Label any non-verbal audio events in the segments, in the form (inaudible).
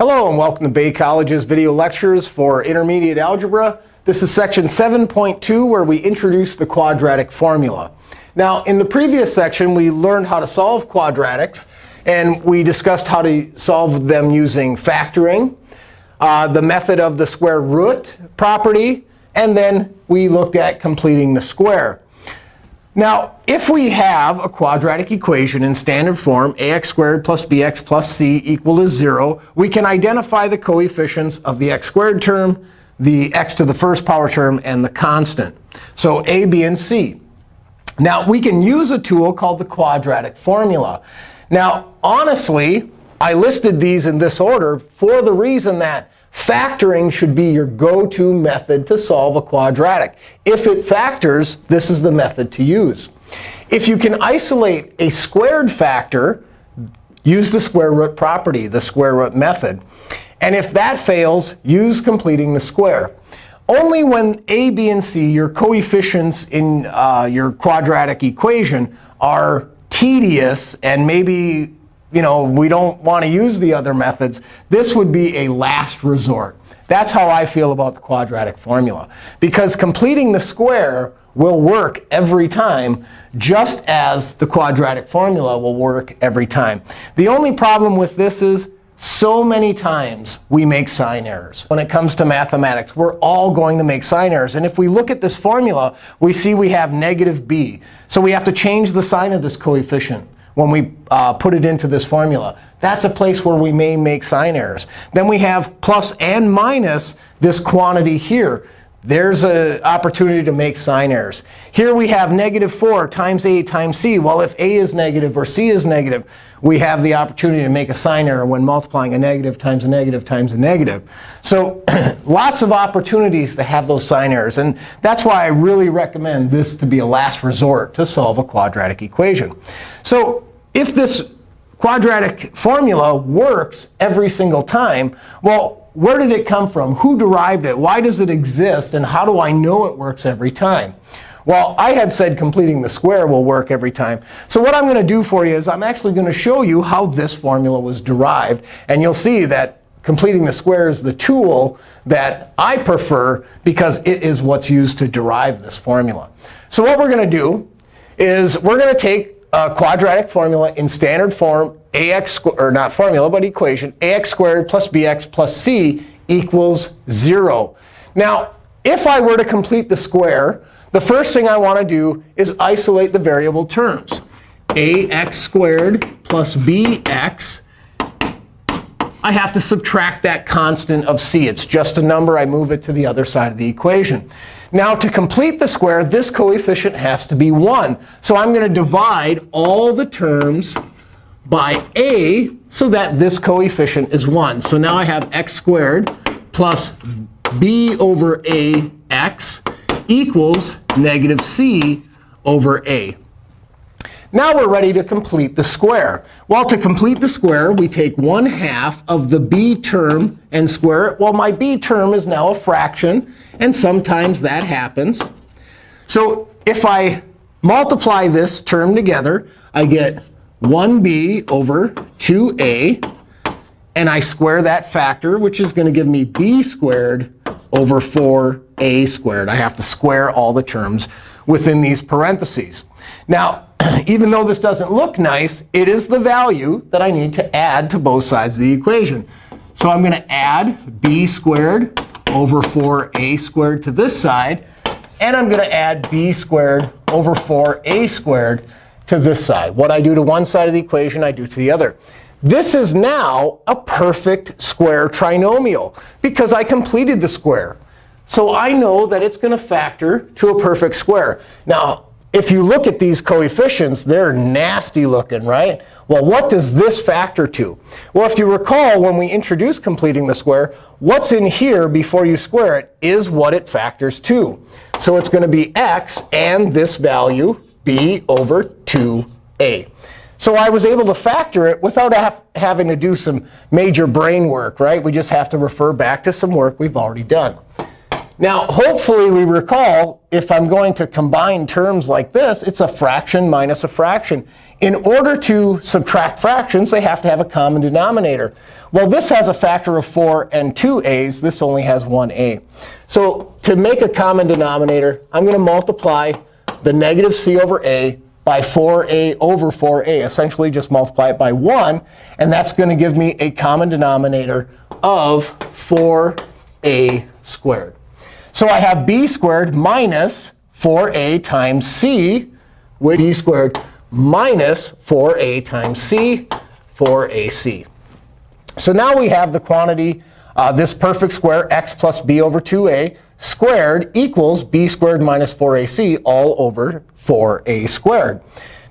Hello, and welcome to Bay College's video lectures for intermediate algebra. This is section 7.2, where we introduce the quadratic formula. Now, in the previous section, we learned how to solve quadratics. And we discussed how to solve them using factoring, uh, the method of the square root property, and then we looked at completing the square. Now, if we have a quadratic equation in standard form, ax squared plus bx plus c equal to 0, we can identify the coefficients of the x squared term, the x to the first power term, and the constant. So a, b, and c. Now, we can use a tool called the quadratic formula. Now, honestly, I listed these in this order for the reason that Factoring should be your go-to method to solve a quadratic. If it factors, this is the method to use. If you can isolate a squared factor, use the square root property, the square root method. And if that fails, use completing the square. Only when a, b, and c, your coefficients in uh, your quadratic equation, are tedious and maybe you know, we don't want to use the other methods, this would be a last resort. That's how I feel about the quadratic formula. Because completing the square will work every time, just as the quadratic formula will work every time. The only problem with this is so many times we make sign errors. When it comes to mathematics, we're all going to make sign errors. And if we look at this formula, we see we have negative b. So we have to change the sign of this coefficient when we uh, put it into this formula. That's a place where we may make sign errors. Then we have plus and minus this quantity here. There's an opportunity to make sign errors. Here we have negative 4 times a times c. Well, if a is negative or c is negative, we have the opportunity to make a sign error when multiplying a negative times a negative times a negative. So (clears throat) lots of opportunities to have those sign errors. And that's why I really recommend this to be a last resort to solve a quadratic equation. So if this quadratic formula works every single time, well, where did it come from? Who derived it? Why does it exist? And how do I know it works every time? Well, I had said completing the square will work every time. So what I'm going to do for you is I'm actually going to show you how this formula was derived. And you'll see that completing the square is the tool that I prefer because it is what's used to derive this formula. So what we're going to do is we're going to take a quadratic formula in standard form, ax, or not formula, but equation, ax squared plus bx plus c equals 0. Now, if I were to complete the square, the first thing I want to do is isolate the variable terms. ax squared plus bx. I have to subtract that constant of c. It's just a number. I move it to the other side of the equation. Now, to complete the square, this coefficient has to be 1. So I'm going to divide all the terms by a so that this coefficient is 1. So now I have x squared plus b over a x equals negative c over a. Now we're ready to complete the square. Well, to complete the square, we take 1 half of the b term and square it. Well, my b term is now a fraction. And sometimes that happens. So if I multiply this term together, I get 1b over 2a. And I square that factor, which is going to give me b squared over 4a squared. I have to square all the terms within these parentheses. Now, (clears throat) even though this doesn't look nice, it is the value that I need to add to both sides of the equation. So I'm going to add b squared over 4a squared to this side. And I'm going to add b squared over 4a squared to this side. What I do to one side of the equation, I do to the other. This is now a perfect square trinomial because I completed the square. So I know that it's going to factor to a perfect square. Now, if you look at these coefficients, they're nasty looking, right? Well, what does this factor to? Well, if you recall, when we introduced completing the square, what's in here before you square it is what it factors to. So it's going to be x and this value, b over 2a. So I was able to factor it without having to do some major brain work, right? We just have to refer back to some work we've already done. Now, hopefully, we recall if I'm going to combine terms like this, it's a fraction minus a fraction. In order to subtract fractions, they have to have a common denominator. Well, this has a factor of 4 and 2 a's. This only has one a. So to make a common denominator, I'm going to multiply the negative c over a by 4a over 4a. Essentially, just multiply it by 1. And that's going to give me a common denominator of 4a squared. So I have b squared minus 4a times c, with b squared minus 4a times c, 4ac. So now we have the quantity, uh, this perfect square, x plus b over 2a squared equals b squared minus 4ac all over 4a squared.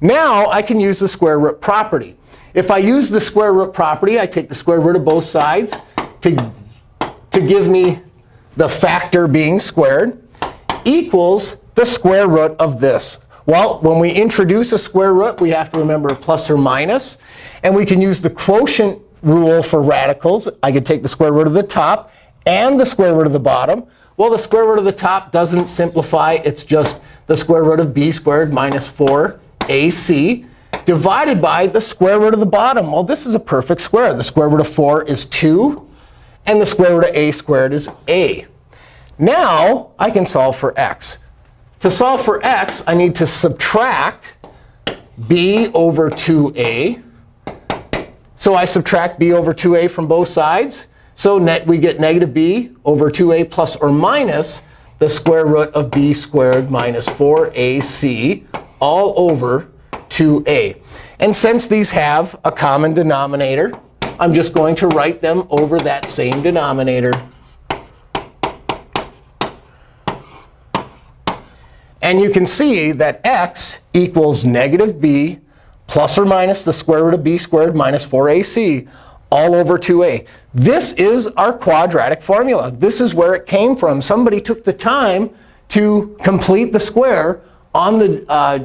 Now I can use the square root property. If I use the square root property, I take the square root of both sides to, to give me the factor being squared, equals the square root of this. Well, when we introduce a square root, we have to remember plus or minus. And we can use the quotient rule for radicals. I could take the square root of the top and the square root of the bottom. Well, the square root of the top doesn't simplify. It's just the square root of b squared minus 4ac divided by the square root of the bottom. Well, this is a perfect square. The square root of 4 is 2 and the square root of a squared is a. Now I can solve for x. To solve for x, I need to subtract b over 2a. So I subtract b over 2a from both sides. So net, we get negative b over 2a plus or minus the square root of b squared minus 4ac all over 2a. And since these have a common denominator, I'm just going to write them over that same denominator. And you can see that x equals negative b plus or minus the square root of b squared minus 4ac all over 2a. This is our quadratic formula. This is where it came from. Somebody took the time to complete the square on the uh,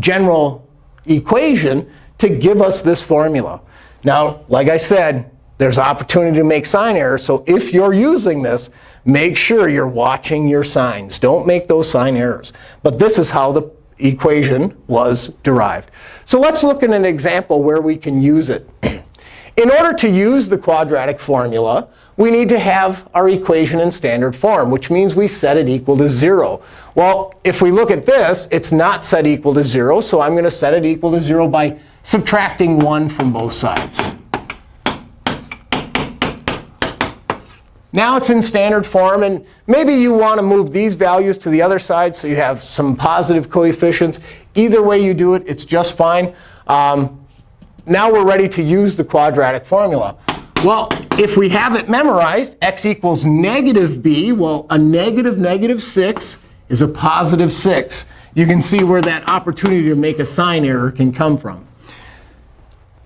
general equation to give us this formula. Now, like I said, there's opportunity to make sign errors. So if you're using this, make sure you're watching your signs. Don't make those sign errors. But this is how the equation was derived. So let's look at an example where we can use it. (clears throat) In order to use the quadratic formula, we need to have our equation in standard form, which means we set it equal to 0. Well, if we look at this, it's not set equal to 0. So I'm going to set it equal to 0 by subtracting 1 from both sides. Now it's in standard form. And maybe you want to move these values to the other side so you have some positive coefficients. Either way you do it, it's just fine. Um, now we're ready to use the quadratic formula. Well, if we have it memorized, x equals negative b, well, a negative negative 6 is a positive 6. You can see where that opportunity to make a sign error can come from.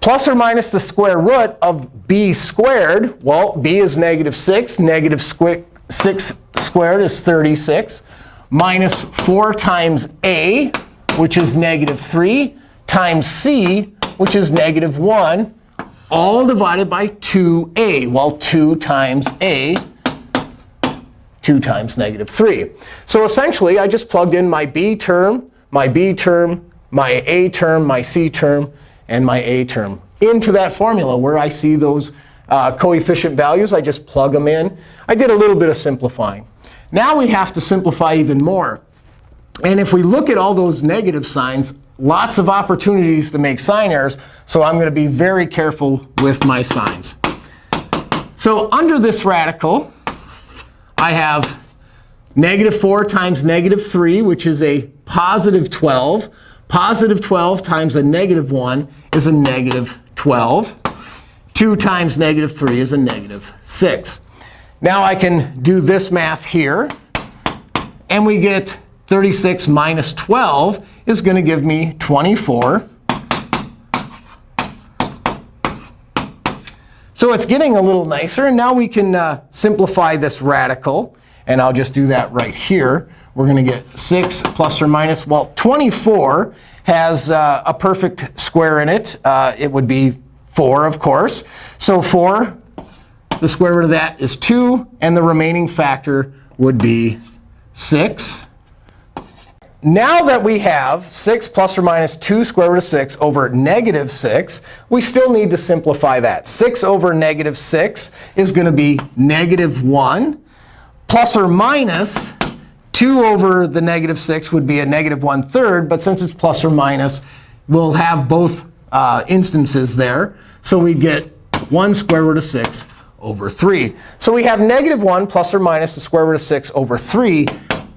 Plus or minus the square root of b squared. Well, b is negative 6. Negative 6 squared is 36. Minus 4 times a, which is negative 3, times c, which is negative 1, all divided by 2a. Well, 2 times a, 2 times negative 3. So essentially, I just plugged in my b term, my b term, my a term, my c term, and my a term into that formula where I see those uh, coefficient values. I just plug them in. I did a little bit of simplifying. Now we have to simplify even more. And if we look at all those negative signs, lots of opportunities to make sign errors. So I'm going to be very careful with my signs. So under this radical, I have negative 4 times negative 3, which is a positive 12. Positive 12 times a negative 1 is a negative 12. 2 times negative 3 is a negative 6. Now I can do this math here. And we get 36 minus 12 is going to give me 24. So it's getting a little nicer. And now we can uh, simplify this radical. And I'll just do that right here. We're going to get 6 plus or minus, well, 24 has uh, a perfect square in it. Uh, it would be 4, of course. So 4, the square root of that is 2. And the remaining factor would be 6. Now that we have 6 plus or minus 2 square root of 6 over negative 6, we still need to simplify that. 6 over negative 6 is going to be negative 1. Plus or minus 2 over the negative 6 would be a negative 1 third. But since it's plus or minus, we'll have both uh, instances there. So we get 1 square root of 6 over 3. So we have negative 1 plus or minus the square root of 6 over 3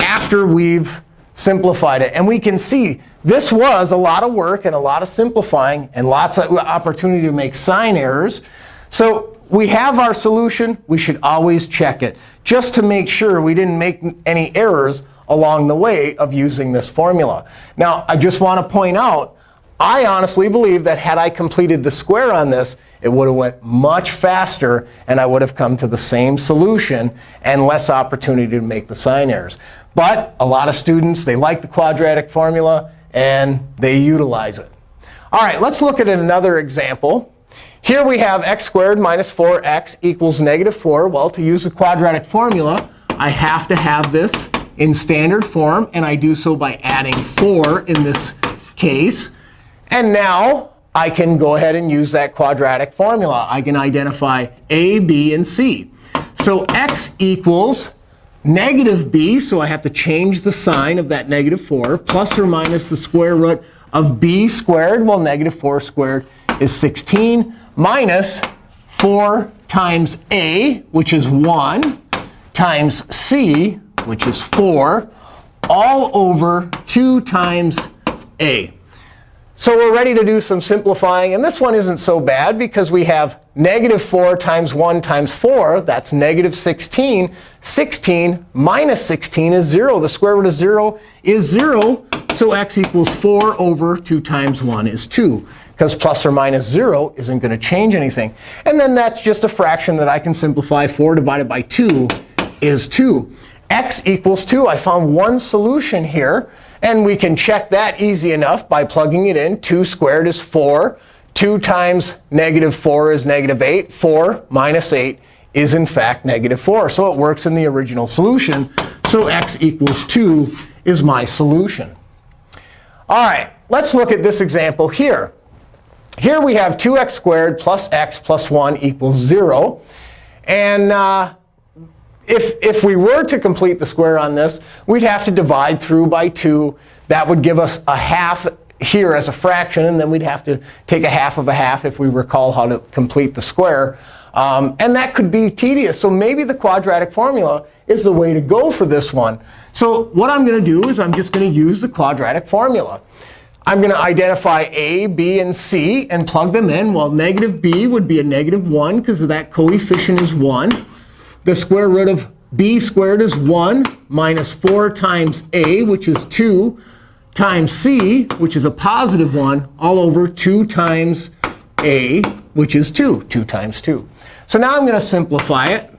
after we've simplified it. And we can see this was a lot of work and a lot of simplifying and lots of opportunity to make sign errors. So we have our solution. We should always check it just to make sure we didn't make any errors along the way of using this formula. Now, I just want to point out, I honestly believe that had I completed the square on this, it would have went much faster, and I would have come to the same solution and less opportunity to make the sign errors. But a lot of students, they like the quadratic formula, and they utilize it. All right, let's look at another example. Here we have x squared minus 4x equals negative 4. Well, to use the quadratic formula, I have to have this in standard form. And I do so by adding 4 in this case. And now I can go ahead and use that quadratic formula. I can identify a, b, and c. So x equals negative b, so I have to change the sign of that negative 4, plus or minus the square root of b squared. Well, negative 4 squared is 16, minus 4 times a, which is 1, times c, which is 4, all over 2 times a. So we're ready to do some simplifying. And this one isn't so bad because we have negative 4 times 1 times 4. That's negative 16. 16 minus 16 is 0. The square root of 0 is 0. So x equals 4 over 2 times 1 is 2. Because plus or minus 0 isn't going to change anything. And then that's just a fraction that I can simplify. 4 divided by 2 is 2. x equals 2. I found one solution here. And we can check that easy enough by plugging it in. 2 squared is 4. 2 times negative 4 is negative 8. 4 minus 8 is, in fact, negative 4. So it works in the original solution. So x equals 2 is my solution. All right, let's look at this example here. Here we have 2x squared plus x plus 1 equals 0. And uh, if, if we were to complete the square on this, we'd have to divide through by 2. That would give us a half here as a fraction. And then we'd have to take a half of a half if we recall how to complete the square. Um, and that could be tedious. So maybe the quadratic formula is the way to go for this one. So what I'm going to do is I'm just going to use the quadratic formula. I'm going to identify a, b, and c and plug them in. Well, negative b would be a negative 1 because that coefficient is 1. The square root of b squared is 1 minus 4 times a, which is 2, times c, which is a positive 1, all over 2 times a, which is 2, 2 times 2. So now I'm going to simplify it.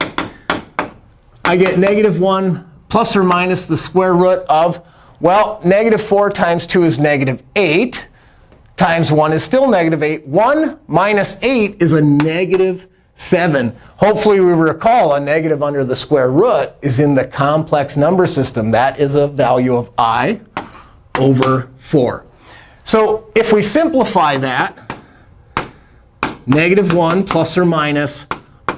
I get negative 1 plus or minus the square root of, well, negative 4 times 2 is negative 8 times 1 is still negative 8. 1 minus 8 is a negative 7. Hopefully, we recall a negative under the square root is in the complex number system. That is a value of i over 4. So if we simplify that, negative 1 plus or minus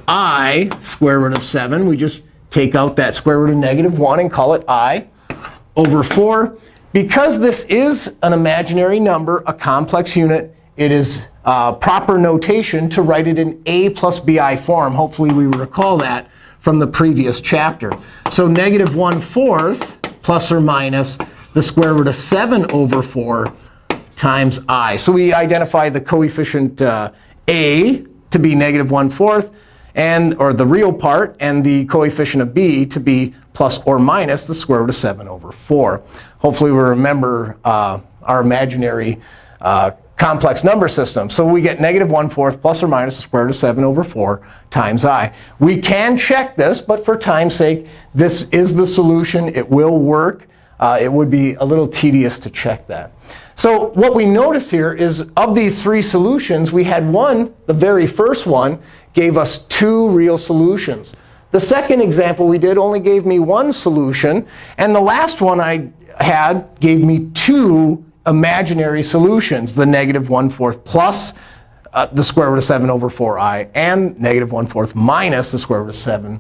i square root of 7, we just take out that square root of negative 1 and call it i over 4. Because this is an imaginary number, a complex unit, it is uh, proper notation to write it in a plus bi form. Hopefully, we recall that from the previous chapter. So negative 1 fourth plus or minus the square root of 7 over 4 times i. So we identify the coefficient uh, a to be negative 1 fourth, and, or the real part, and the coefficient of b to be plus or minus the square root of 7 over 4. Hopefully, we remember uh, our imaginary uh, complex number system. So we get negative 1 fourth plus or minus the square root of 7 over 4 times i. We can check this, but for time's sake, this is the solution. It will work. Uh, it would be a little tedious to check that. So what we notice here is of these three solutions, we had one, the very first one, gave us two real solutions. The second example we did only gave me one solution. And the last one I had gave me two imaginary solutions, the negative 1 4th plus uh, the square root of 7 over 4i, and negative 1 4th minus the square root of 7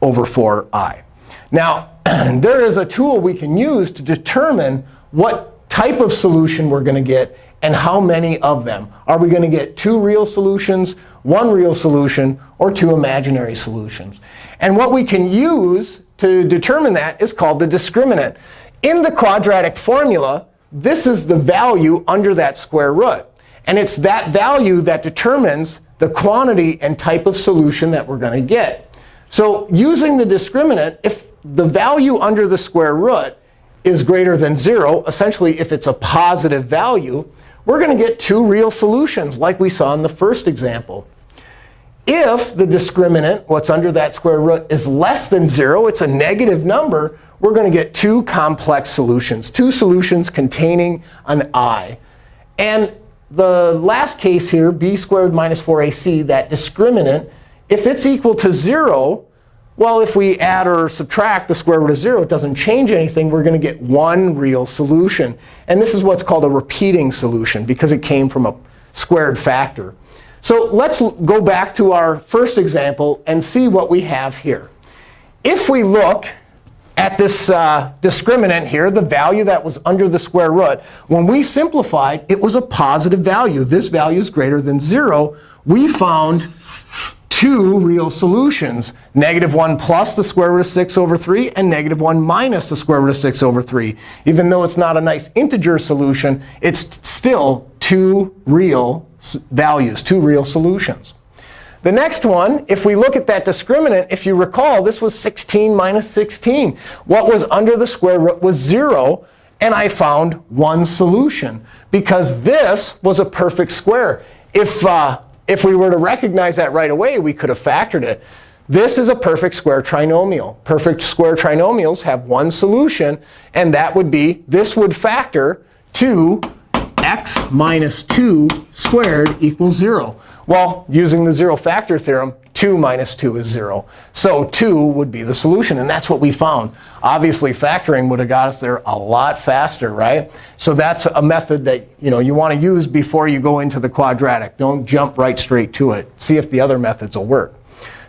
over 4i. Now, (clears throat) there is a tool we can use to determine what type of solution we're going to get and how many of them. Are we going to get two real solutions, one real solution, or two imaginary solutions? And what we can use to determine that is called the discriminant. In the quadratic formula, this is the value under that square root. And it's that value that determines the quantity and type of solution that we're going to get. So using the discriminant, if the value under the square root is greater than 0, essentially if it's a positive value, we're going to get two real solutions, like we saw in the first example. If the discriminant, what's under that square root, is less than 0, it's a negative number, we're going to get two complex solutions, two solutions containing an i. And the last case here, b squared minus 4ac, that discriminant, if it's equal to 0, well, if we add or subtract the square root of 0, it doesn't change anything. We're going to get one real solution. And this is what's called a repeating solution, because it came from a squared factor. So let's go back to our first example and see what we have here. If we look at this uh, discriminant here, the value that was under the square root, when we simplified, it was a positive value. This value is greater than 0. We found two real solutions, negative 1 plus the square root of 6 over 3 and negative 1 minus the square root of 6 over 3. Even though it's not a nice integer solution, it's still two real values, two real solutions. The next one, if we look at that discriminant, if you recall, this was 16 minus 16. What was under the square root was 0. And I found one solution, because this was a perfect square. If uh, if we were to recognize that right away, we could have factored it. This is a perfect square trinomial. Perfect square trinomials have one solution. And that would be this would factor to x minus 2 squared equals 0. Well, using the zero factor theorem, 2 minus 2 is 0. So 2 would be the solution. And that's what we found. Obviously, factoring would have got us there a lot faster, right? So that's a method that you, know, you want to use before you go into the quadratic. Don't jump right straight to it. See if the other methods will work.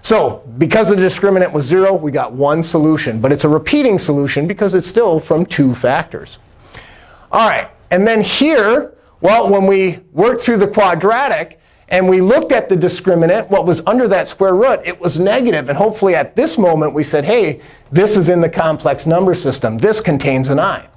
So because the discriminant was 0, we got one solution. But it's a repeating solution because it's still from two factors. All right. And then here, well, when we work through the quadratic, and we looked at the discriminant, what was under that square root, it was negative. And hopefully at this moment we said, hey, this is in the complex number system. This contains an i.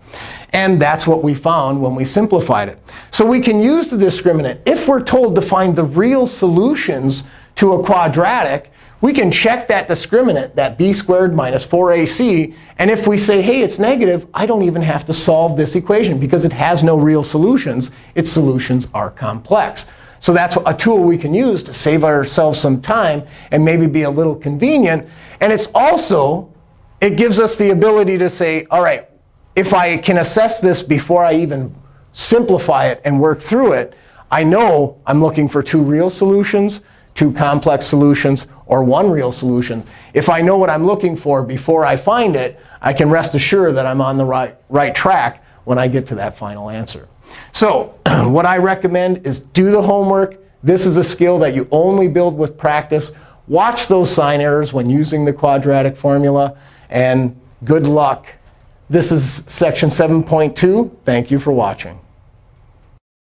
And that's what we found when we simplified it. So we can use the discriminant. If we're told to find the real solutions to a quadratic, we can check that discriminant, that b squared minus 4ac. And if we say, hey, it's negative, I don't even have to solve this equation, because it has no real solutions. Its solutions are complex. So that's a tool we can use to save ourselves some time and maybe be a little convenient. And it's also, it gives us the ability to say, all right, if I can assess this before I even simplify it and work through it, I know I'm looking for two real solutions, two complex solutions, or one real solution. If I know what I'm looking for before I find it, I can rest assured that I'm on the right, right track when I get to that final answer. So (clears throat) what I recommend is do the homework. This is a skill that you only build with practice. Watch those sign errors when using the quadratic formula. And good luck. This is section 7.2. Thank you for watching.